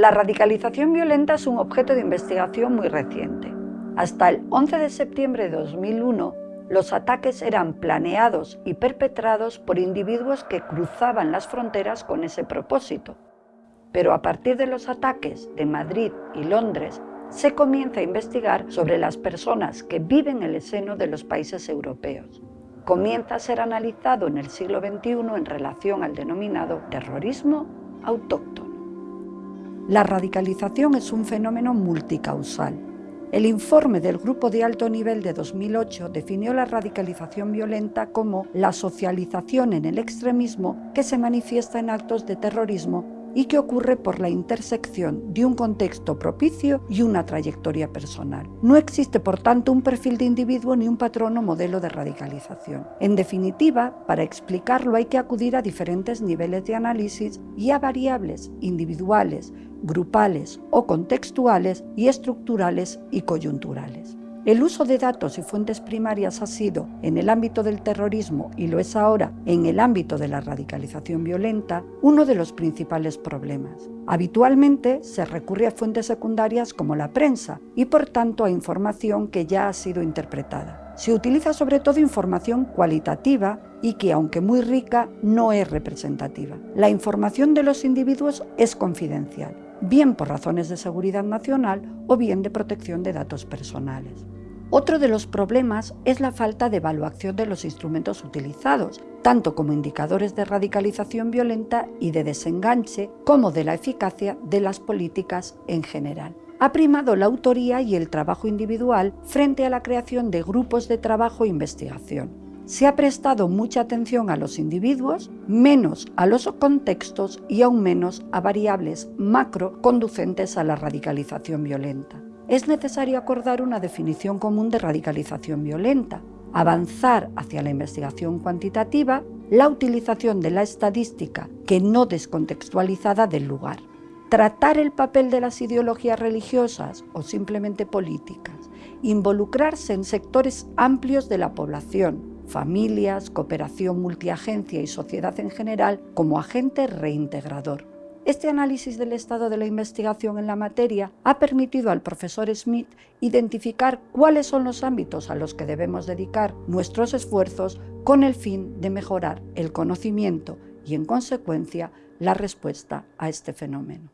La radicalización violenta es un objeto de investigación muy reciente. Hasta el 11 de septiembre de 2001, los ataques eran planeados y perpetrados por individuos que cruzaban las fronteras con ese propósito. Pero a partir de los ataques de Madrid y Londres, se comienza a investigar sobre las personas que viven en el seno de los países europeos. Comienza a ser analizado en el siglo XXI en relación al denominado terrorismo autóctono. La radicalización es un fenómeno multicausal. El informe del Grupo de Alto Nivel de 2008 definió la radicalización violenta como la socialización en el extremismo que se manifiesta en actos de terrorismo y que ocurre por la intersección de un contexto propicio y una trayectoria personal. No existe, por tanto, un perfil de individuo ni un patrón o modelo de radicalización. En definitiva, para explicarlo hay que acudir a diferentes niveles de análisis y a variables individuales, grupales o contextuales y estructurales y coyunturales. El uso de datos y fuentes primarias ha sido, en el ámbito del terrorismo y lo es ahora en el ámbito de la radicalización violenta, uno de los principales problemas. Habitualmente se recurre a fuentes secundarias como la prensa y por tanto a información que ya ha sido interpretada. Se utiliza sobre todo información cualitativa y que, aunque muy rica, no es representativa. La información de los individuos es confidencial bien por razones de seguridad nacional o bien de protección de datos personales. Otro de los problemas es la falta de evaluación de los instrumentos utilizados, tanto como indicadores de radicalización violenta y de desenganche, como de la eficacia de las políticas en general. Ha primado la autoría y el trabajo individual frente a la creación de grupos de trabajo e investigación se ha prestado mucha atención a los individuos, menos a los contextos y aún menos a variables macro conducentes a la radicalización violenta. Es necesario acordar una definición común de radicalización violenta, avanzar hacia la investigación cuantitativa, la utilización de la estadística que no descontextualizada del lugar, tratar el papel de las ideologías religiosas o simplemente políticas, involucrarse en sectores amplios de la población, familias, cooperación multiagencia y sociedad en general como agente reintegrador. Este análisis del estado de la investigación en la materia ha permitido al profesor Smith identificar cuáles son los ámbitos a los que debemos dedicar nuestros esfuerzos con el fin de mejorar el conocimiento y, en consecuencia, la respuesta a este fenómeno.